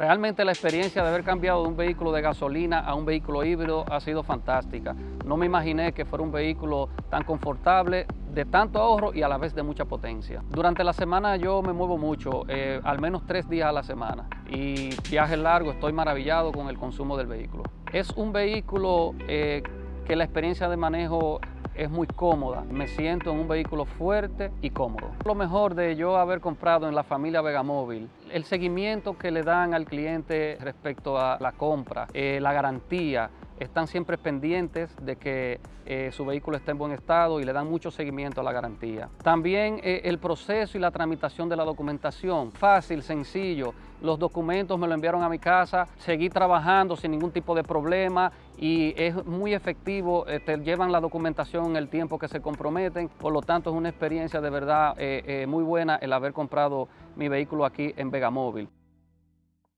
Realmente la experiencia de haber cambiado de un vehículo de gasolina a un vehículo híbrido ha sido fantástica. No me imaginé que fuera un vehículo tan confortable, de tanto ahorro y a la vez de mucha potencia. Durante la semana yo me muevo mucho, eh, al menos tres días a la semana y viajes largos, estoy maravillado con el consumo del vehículo. Es un vehículo eh, que la experiencia de manejo es muy cómoda. Me siento en un vehículo fuerte y cómodo. Lo mejor de yo haber comprado en la familia Vegamóvil, el seguimiento que le dan al cliente respecto a la compra, eh, la garantía, están siempre pendientes de que eh, su vehículo esté en buen estado y le dan mucho seguimiento a la garantía. También eh, el proceso y la tramitación de la documentación, fácil, sencillo. Los documentos me lo enviaron a mi casa, seguí trabajando sin ningún tipo de problema y es muy efectivo, eh, te llevan la documentación en el tiempo que se comprometen, por lo tanto es una experiencia de verdad muy buena el haber comprado mi vehículo aquí en Vegamóvil.